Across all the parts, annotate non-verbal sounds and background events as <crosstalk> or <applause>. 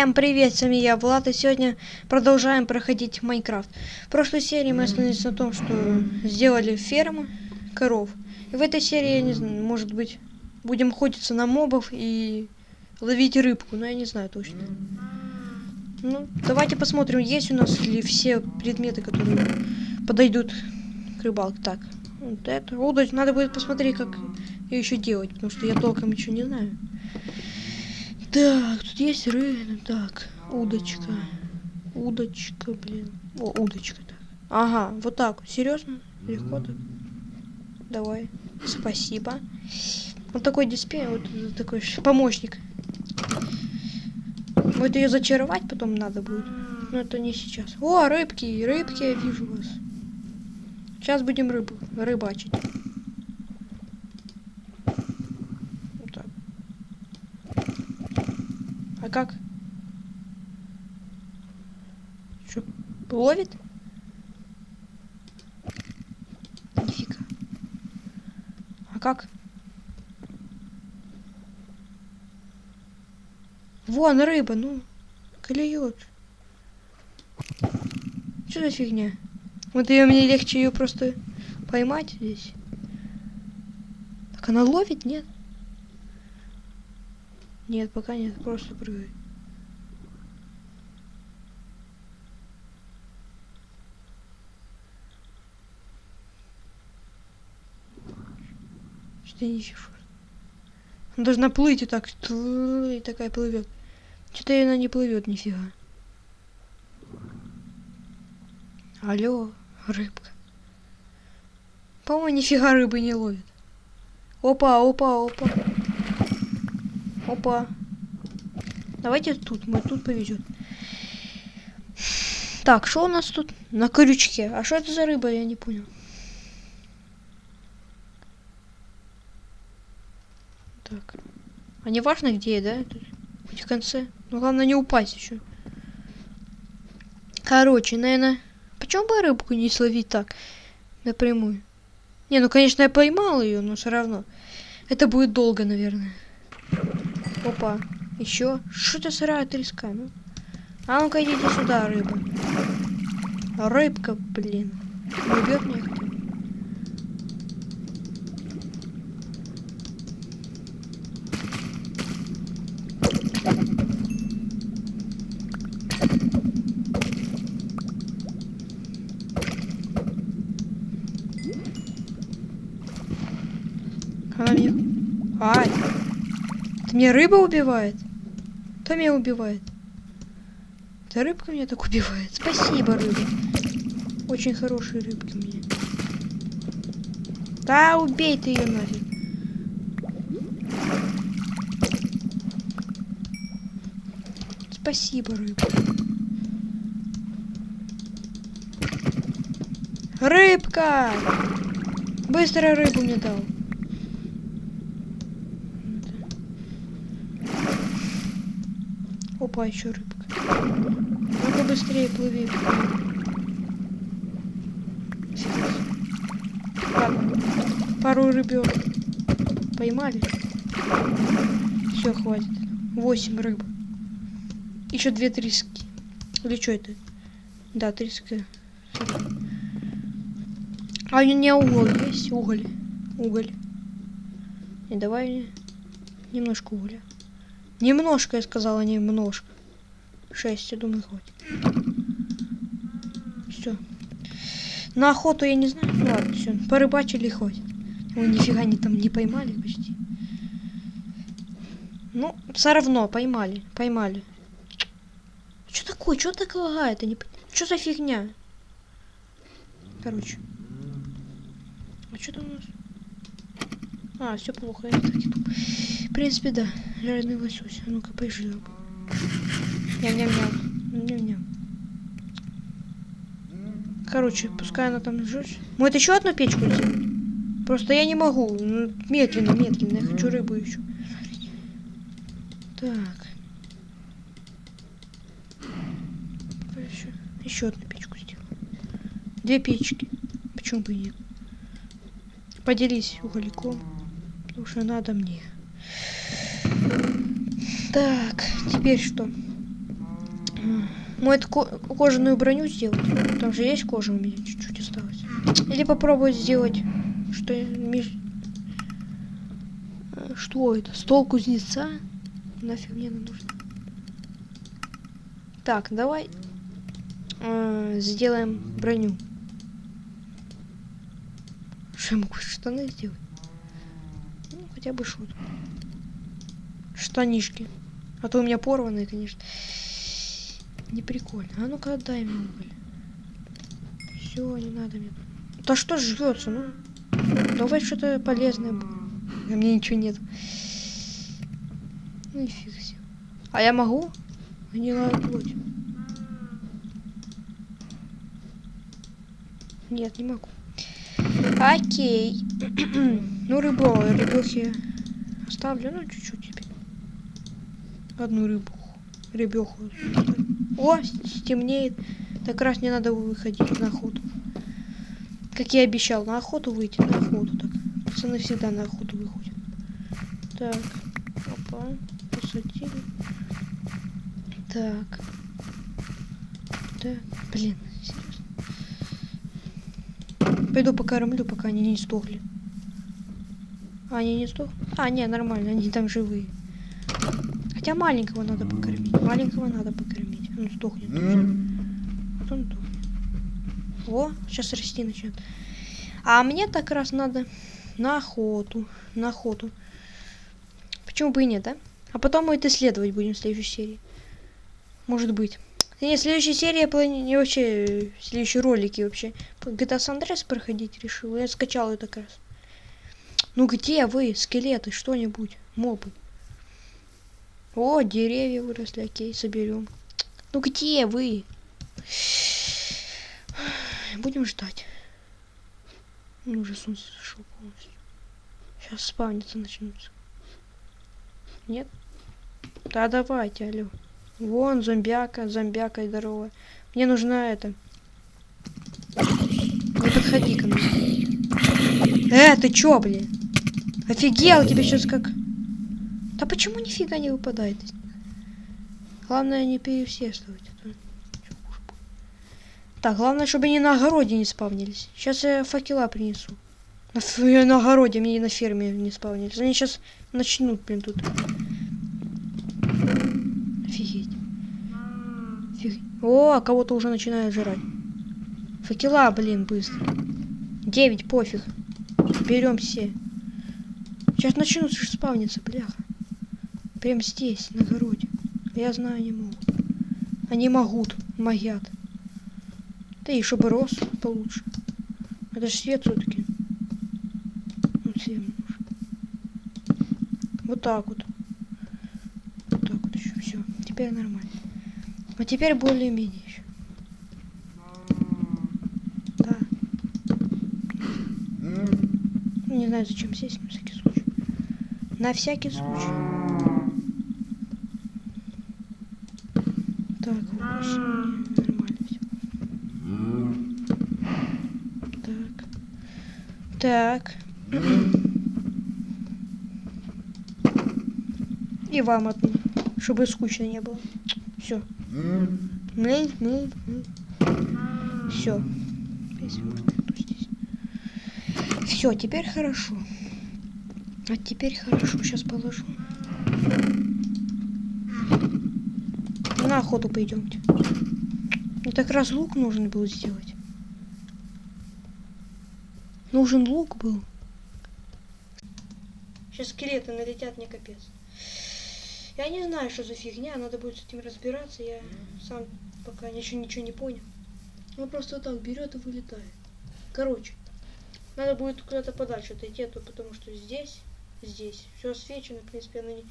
Всем привет, с вами я, Влад, и сегодня продолжаем проходить Майнкрафт. В прошлой серии мы остановились на том, что сделали ферму коров. И в этой серии, я не знаю, может быть, будем охотиться на мобов и ловить рыбку, но я не знаю точно. Ну, давайте посмотрим, есть у нас ли все предметы, которые подойдут к рыбалке. Так, вот это, удочь, надо будет посмотреть, как ее еще делать, потому что я толком еще не знаю. Так, тут есть рыбы. Так, удочка. Удочка, блин. О, удочка, так. Ага, вот так. Серьезно? Легко так? Давай. Спасибо. Вот такой дисплей, вот такой помощник. Вот ее зачаровать потом надо будет. Но это не сейчас. О, рыбки, рыбки, я вижу вас. Сейчас будем рыбу рыбачить. Как? Что, ловит? Нифига. А как? Вон рыба, ну, клюет. Что за фигня? Вот ее мне легче ее просто поймать здесь. Так она ловит, нет? Нет, пока нет, просто прыгай. Что ты ищешь? Она должна плыть и так, и такая плывет. Что-то она не плывет нифига. Алло, рыбка. По-моему, нифига рыбы не ловит. Опа, опа, опа. Опа. Давайте тут, мы тут повезет. Так, что у нас тут на крючке? А что это за рыба, я не понял. Так. А не важно где, да? Тут, в конце. Ну главное не упасть еще. Короче, наверное, почему бы рыбку не словить так напрямую? Не, ну конечно я поймал ее, но все равно. Это будет долго, наверное. Опа. Еще. Что это сырая треска? Ну? А ну-ка идите сюда, рыба. Рыбка, блин. Не убьет меня бы. Она меня... Ай! Это меня рыба убивает? Кто меня убивает? Это рыбка меня так убивает. Спасибо, рыба. Очень хорошие рыбки мне. Да, убей ты ее нафиг. Спасибо, рыба. Рыбка! Быстро рыбу мне дал. Опа, еще рыбка. Ну-ка быстрее плыви. Ладно. Пару рыбер. Поймали. Все, хватит. Восемь рыб. Еще две трески. Или что это? Да, треска. А у меня уголь есть? Уголь. Уголь. И давай немножко угля. Немножко, я сказала, немножко. Шесть, я думаю, хватит. Все. На охоту я не знаю. Ладно, все. Порыбачили хватит. Ой, нифига они там не поймали почти. Ну, все равно поймали. Поймали. Что такое? Что так лагает? Не... Что за фигня? Короче. А что там у нас? А, все плохо. Я так. В принципе, да. Жареный лосось. А ну-ка, пожил. Ням-ням-ням. Ням-ням. Короче, пускай она там лежит. Может еще одну печку сделать? Просто я не могу. Ну, медленно, медленно. Я хочу рыбу еще. Так. Еще, еще одну печку сделаю. Две печки. Почему бы и нет? Поделись угольком. Потому что надо мне. Так, теперь что? Может, ко кожаную броню сделать? Там же есть кожа у меня, чуть-чуть осталось. Или попробовать сделать, что. Э, что это? Стол кузнеца? Нафиг мне нужно? Так, давай э, сделаем броню. Что я могу штаны сделать? Ну, хотя бы шут. Штанишки. А то у меня порванные, конечно. Не прикольно. А ну-ка отдай мне. Все, не надо мне. Да что жрется, ну? Давай что-то полезное. А мне ничего нет. Ну и фиг себе. А я могу? Гнилая плоть. Нет, не могу. Окей. <clears throat> ну, рыбу, рыбехи оставлю, ну, чуть-чуть. Одну рыбу. Рыбеху. О, стемнеет. Так раз не надо выходить на охоту. Как я обещал, на охоту выйти, на охоту так. Пацаны всегда на охоту выходят. Так, опа, посадили. Так. Так, блин, серьезно. Пойду покормлю, пока они не сдохли. А, они не сдохли? А, не, нормально, они там живые. Хотя маленького надо покормить. Маленького надо покормить. Он сдохнет. Потом сдохнет. О, сейчас расти начнет. А мне так раз надо на охоту. На охоту. Почему бы и нет, да? А потом мы это исследовать будем в следующей серии. Может быть. Нет, следующая серия плани... вообще следующие ролики вообще. GTA San Andreas проходить решил. Я скачал это как раз. Ну где вы, скелеты, что-нибудь, мобы? О, деревья выросли, окей, соберем. Ну где вы? <sighs> Будем ждать. Ну, уже солнце зашло полностью. Сейчас спавниться начнутся. Нет? Да давайте, алло. Вон зомбяка, зомбяка здоровая. Мне нужна это. Не подходи ко мне. Э, ты чё, блин? Офигел, тебе сейчас как... Да почему нифига не выпадает? Главное не переусердствовать. А так, главное, чтобы они на огороде не спавнились. Сейчас я факела принесу. На, на огороде, мне на ферме не спавнились. Они сейчас начнут, блин, тут. Офигеть. Офигеть. О, а кого-то уже начинают жрать. Факела, блин, быстро. Девять, пофиг. Берем все. Сейчас начнут спавниться, бляха. Прям здесь, на огороде. Я знаю, они могут. Они могут, могят. Да и чтобы рос получше. Это же свет все-таки. Всем нужен. Вот так вот. Вот так вот еще. Все. Теперь нормально. А теперь более-менее еще. Да. Не знаю, зачем сесть, на всякий случай. На всякий случай. Так, нормально все. Так. Так. И вам одну, чтобы скучно не было. Все. Все. Все, теперь хорошо. А теперь хорошо. Сейчас положу. На охоту пойдемте. Мне так раз лук нужен был сделать. Нужен лук был. Сейчас скелеты налетят мне капец. Я не знаю, что за фигня, надо будет с этим разбираться. Я сам пока ничего, ничего не понял. Он просто так берет и вылетает. Короче, надо будет куда-то подальше отойти, а то потому что здесь, здесь все освещено, в принципе, оно ни,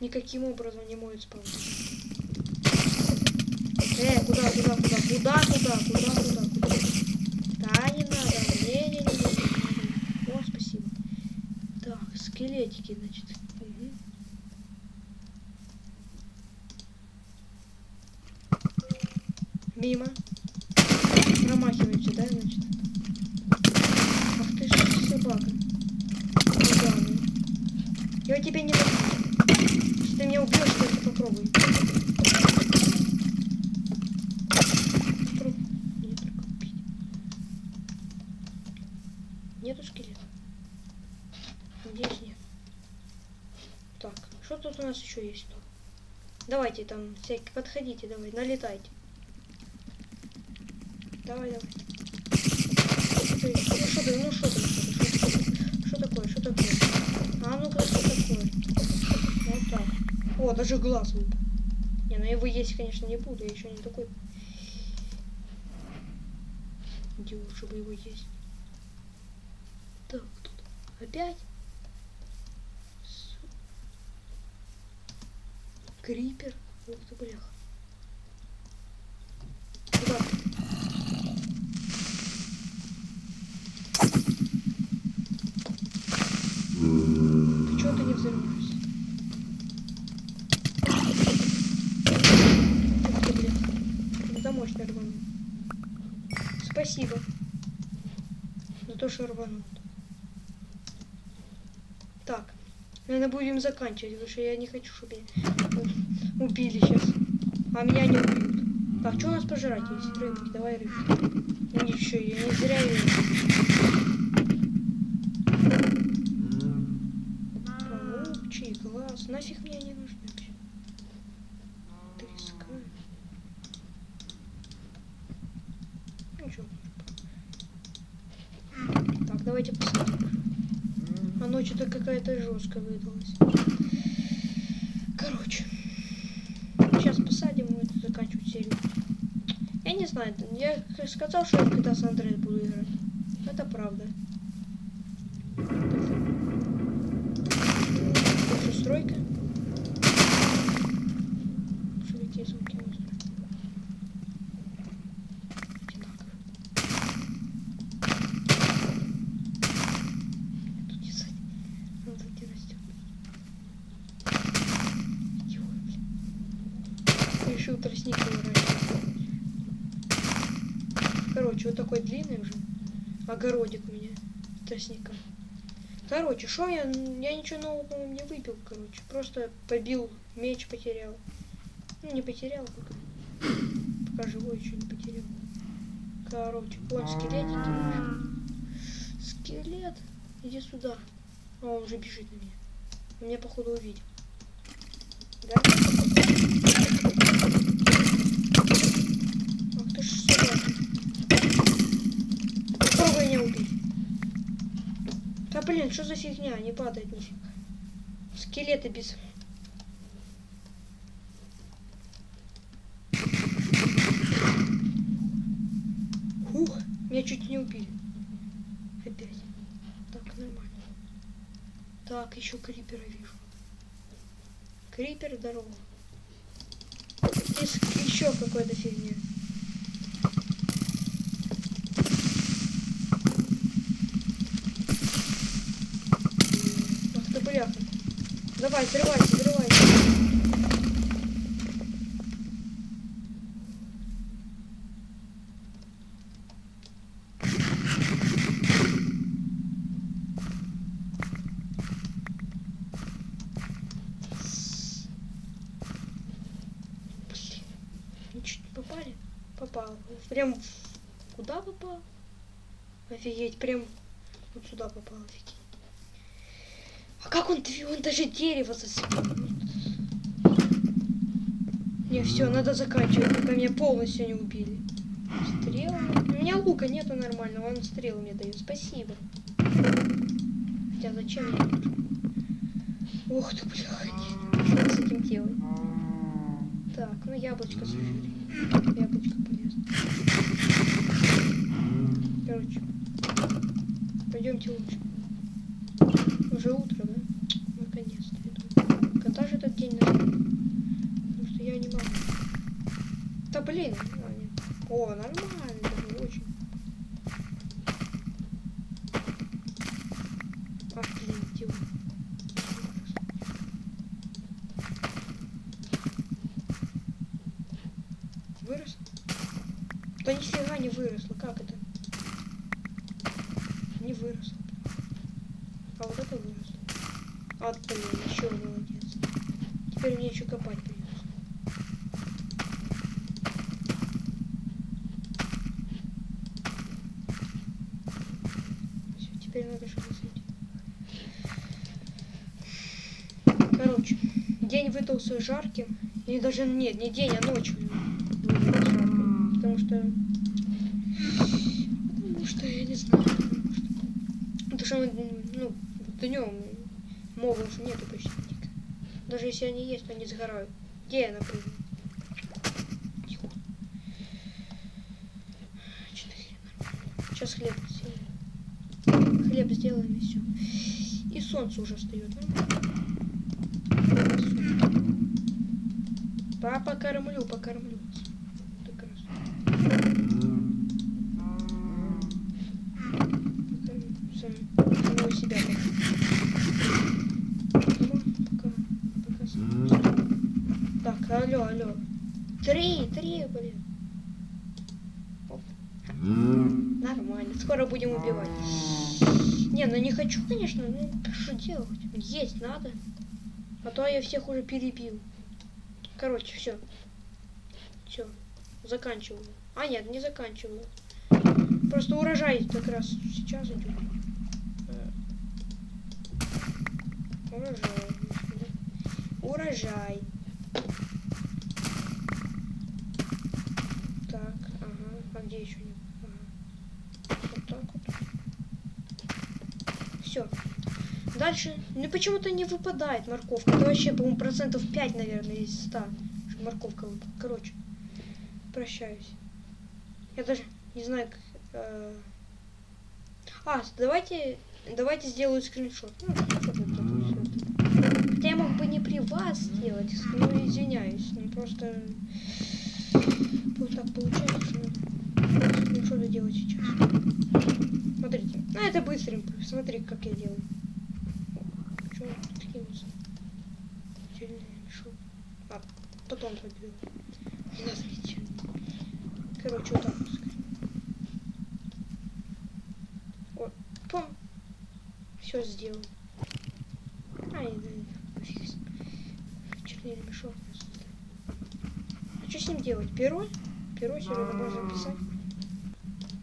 никаким образом не может спавнить. Э, куда, куда, куда, куда, куда, куда? Скелета. Надеюсь, нет. Так, что тут у нас еще есть? Давайте там всякие, подходите, давай, налетайте. Давай, давай. Ты, ну что ты, ну что ты, что такое, что такое? А ну-ка, что такое? Вот так. О, даже глаз выпал. Не, ну его есть, конечно, не буду, я еще не такой идиот, чтобы его есть. Опять. Крипер. Ух ты, блях. Куда ты? Ты чего ты не взорвешься? Это мощно рванул. Спасибо. За то, что рванул. Так. Наверное, будем заканчивать, потому что я не хочу, чтобы меня убили сейчас. А меня не убьют. Так, что у нас пожрать есть? Рыбки, давай рыбки. Ну ничего, я не зря ее... Паучий глаз. Нафиг мне не нужны вообще. Треска. Ничего. Так, давайте посмотрим. А ночь то жесткая выдалась. Короче. Сейчас посадим и это заканчивать серию. Я не знаю, я сказал, что я GTA San Andreas буду играть. Это правда. Же стройка. Что какие звуки у нас тут? Одинаково. Тут не садь. Он тут не растет. Ё, блин. Решил тростник выращивать. Вот такой длинный уже. Огородик у меня. Тростником. Короче, что я... Я ничего нового, по-моему, не выпил, короче. Просто побил, меч потерял. Ну, не потерял пока. Пока живой еще не потерял. Короче, вон скелетики. Скелет. Иди сюда. А, он уже бежит на меня. Он меня, походу, увидел. Да? Блин, что за фигня? Не падает нифига. Скелеты без... Хух, меня чуть не убили. Опять. Так, нормально. Так, еще крипера вижу. Крипер, здорово. Здесь еще какая-то фигня. Ах ты бляха. Давай, чуть не попали. Попал. Прям куда попал? Офигеть, прям вот сюда попал, офигеть. Как он, он даже дерево зацепил. Не, все, надо заканчивать, пока меня полностью не убили. Стрелы. У меня лука нету нормального, он стрелы мне дает. Спасибо. Хотя зачем мне? Ох ты, бляха, нет. Что с этим делать? Так, ну яблочко сожри. Яблочко полезно. Короче, пойдемте лучше. Уже утро, да? Наконец-то. я думаю. Когда же этот день наступит? Потому что я не могу. Да блин. а, нет. О, нормально, даже очень. Идиот. Вырос? Да нифига не выросло, как это? Не выросло. А вот это выросло. А, блин, еще молодец. Теперь мне еще копать придется. Всё, теперь надо что-то зайти. Короче, день выдался жарким. Или даже нет, не день, а ночь. Потому что... Потому что я не знаю. Потому что, потому ну, днем мобов нету почти. Даже если они есть, то они сгорают. Где я, например? Сейчас хлеб сделаем. Хлеб сделаем и все. И солнце уже встает. Папа, кормлю, покормлю. Самого себя. Так, алло, алло. Три, три, блин. Нормально. Скоро будем убивать. Не, ну не хочу, конечно. Ну, что делать? Есть надо. А то я всех уже перебил. Короче, все. Все. Заканчиваю. А, нет, не заканчиваю. Просто урожай как раз сейчас идет. Э, Урожай. Урожай. Так, ага. А где еще не? Ага. Вот так вот. Все. Дальше, ну почему-то не выпадает морковка. Это вообще, по-моему, процентов 5, наверное, из 100. Что морковка выпала. Короче, прощаюсь. Я даже не знаю, как... э, А, давайте, давайте сделаю скриншот. Ну. Хотя я мог бы не при вас сделать, ну, извиняюсь. Ну, просто... Вот так получается, что надо делать сейчас. Смотрите. Ну, это быстренько. Смотри, как я делаю. Чё он тут кинулся? Отдельный мешок. Потом заберу. Здравствуйте. Короче, вот так скажем. Вот, пом. Все сделал. Ай, да, пофиг. Чернильный мешок. А что с ним делать? Перо? Перо сюда можно писать.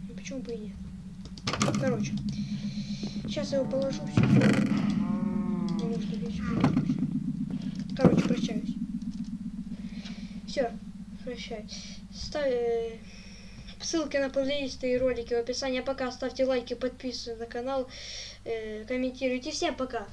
Ну почему бы и нет? Короче. Сейчас я его положу все. Не. Короче, прощаюсь. Все, прощаюсь. Ставь э, ссылки на плейлисты и ролики в описании. А пока ставьте лайки, подписывайтесь на канал, э, комментируйте. Всем пока!